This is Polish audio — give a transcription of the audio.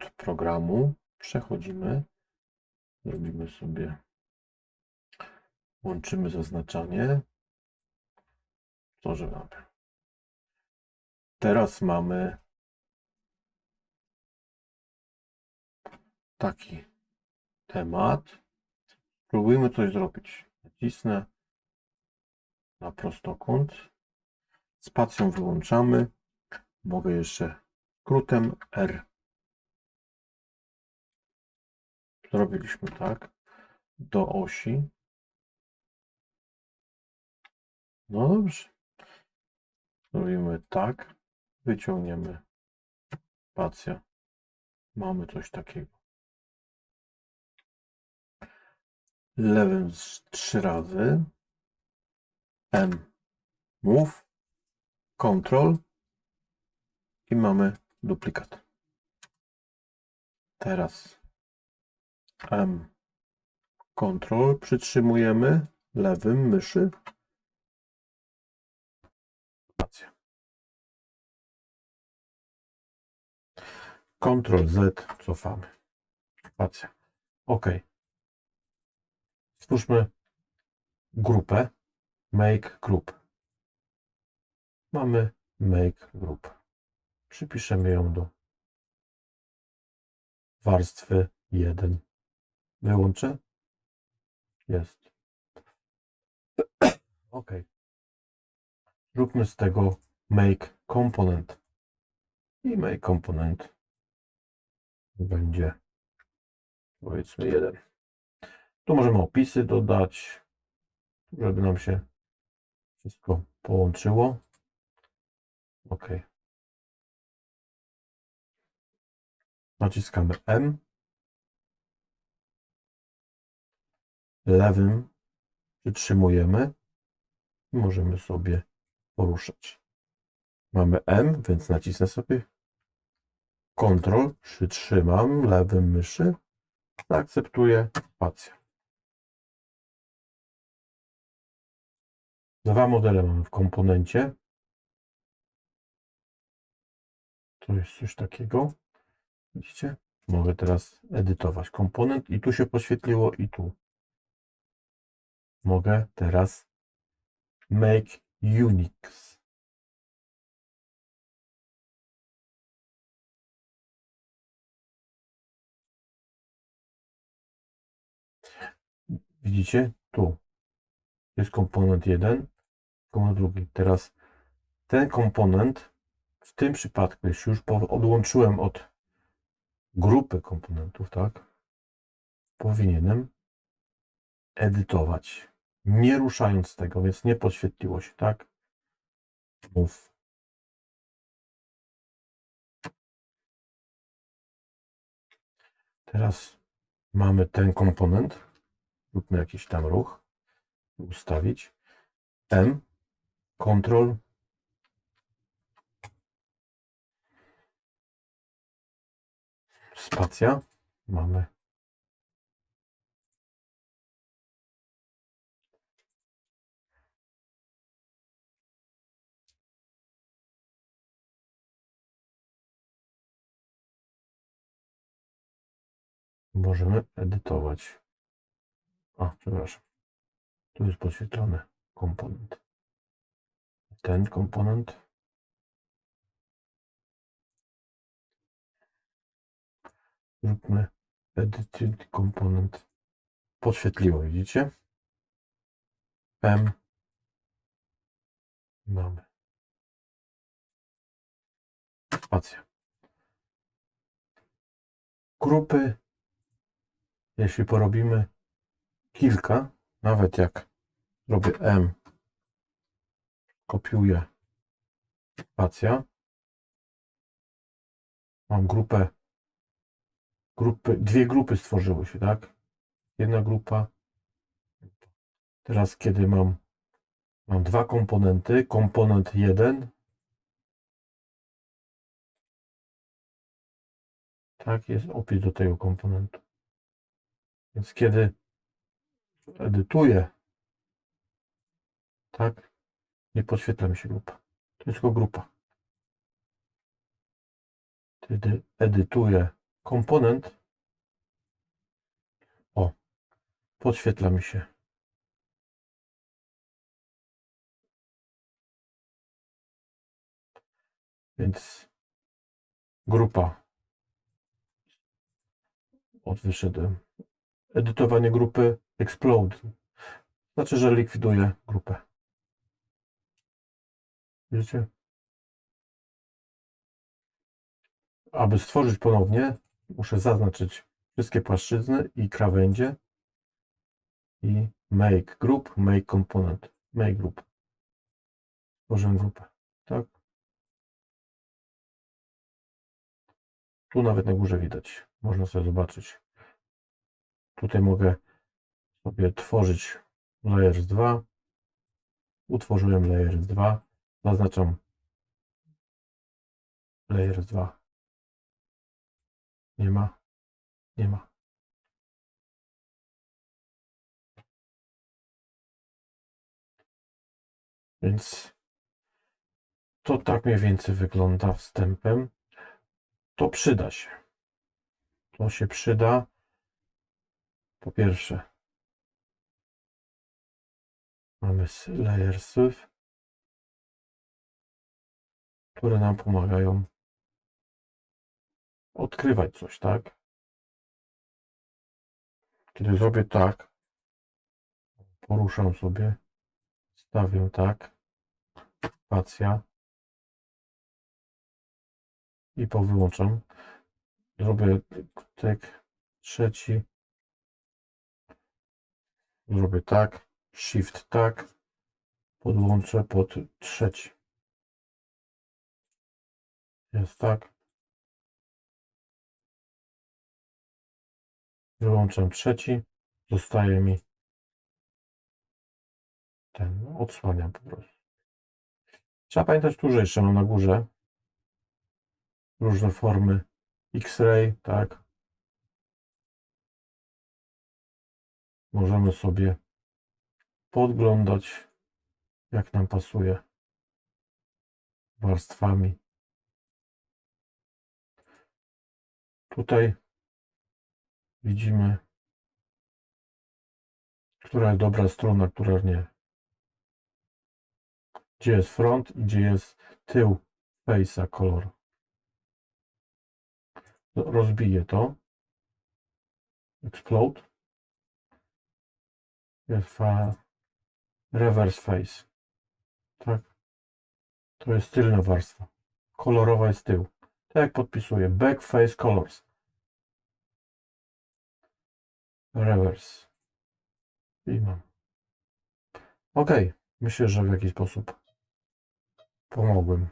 od programu. Przechodzimy. Robimy sobie, łączymy zaznaczanie. Mamy. Teraz mamy taki temat. Spróbujmy coś zrobić. Nacisnę na prostokąt. Spacją wyłączamy. Mogę jeszcze skrótem R. Zrobiliśmy tak. Do osi. No dobrze. Zrobimy tak. Wyciągniemy spację. Mamy coś takiego. Lewym trzy razy. M. Move. Control. I mamy duplikat. Teraz M. Control. Przytrzymujemy lewym myszy. Ctrl Z cofamy. Spacja. OK. Stwórzmy grupę. Make group. Mamy make group. Przypiszemy ją do warstwy 1. Wyłączę. Jest. OK. Zróbmy z tego make component. I make component będzie powiedzmy jeden. Tu możemy opisy dodać, żeby nam się wszystko połączyło. OK. Naciskamy M. Lewym przytrzymujemy i możemy sobie poruszać. Mamy M, więc nacisnę sobie Ctrl, przytrzymam lewym myszy, zaakceptuję spację. Dwa modele mamy w komponencie. To jest coś takiego. Widzicie? Mogę teraz edytować komponent i tu się poświetliło i tu. Mogę teraz make Unix. Widzicie? Tu jest komponent jeden, komponent drugi. Teraz ten komponent w tym przypadku, jeśli już odłączyłem od grupy komponentów, tak? Powinienem edytować, nie ruszając tego, więc nie podświetliło się, tak? Mów. Teraz mamy ten komponent. Róbmy jakiś tam ruch. Ustawić. M. Ctrl. Spacja. Mamy. Możemy edytować. A, przepraszam. Tu jest podświetlony komponent. Ten komponent. Zróbmy edit komponent. Podświetliło, widzicie? M. Mamy. Spacja. Grupy. Jeśli porobimy kilka, nawet jak robię M, kopiuję spacja. Mam grupę, grupy, dwie grupy stworzyły się, tak? Jedna grupa. Teraz, kiedy mam, mam dwa komponenty, komponent jeden, tak, jest opis do tego komponentu. Więc kiedy edytuję, tak, nie podświetla mi się grupa. To jest tylko grupa. Kiedy edytuję komponent. O, podświetla mi się. Więc grupa. Od wyszedłem. Edytowanie grupy explode. Znaczy, że likwiduję grupę. Widzicie? Aby stworzyć ponownie, muszę zaznaczyć wszystkie płaszczyzny i krawędzie i make group, make component, make group. Tworzę grupę, tak? Tu nawet na górze widać, można sobie zobaczyć. Tutaj mogę sobie tworzyć layers 2. Utworzyłem layers 2. Zaznaczam layers 2. Nie ma. Nie ma. Więc to tak mniej więcej wygląda wstępem. To przyda się. To się przyda. Po pierwsze, mamy layersów, które nam pomagają odkrywać coś, tak? Kiedy zrobię tak, poruszam sobie, stawię tak, spacja i powyłączam. Zrobię tak, trzeci, zrobię tak, shift tak, podłączę pod trzeci. Jest tak. Wyłączam trzeci, zostaje mi ten, odsłaniam po prostu. Trzeba pamiętać tu, że jeszcze mam na górze różne formy X-ray, tak. Możemy sobie podglądać, jak nam pasuje warstwami. Tutaj widzimy, która jest dobra strona, która nie. Gdzie jest front i gdzie jest tył face'a kolor. Rozbiję to. Explode. Reverse face. Tak. To jest tylna warstwa. Kolorowa jest tył. Tak jak podpisuję. Back face colors. Reverse. I mam. Ok. Myślę, że w jakiś sposób pomogłem.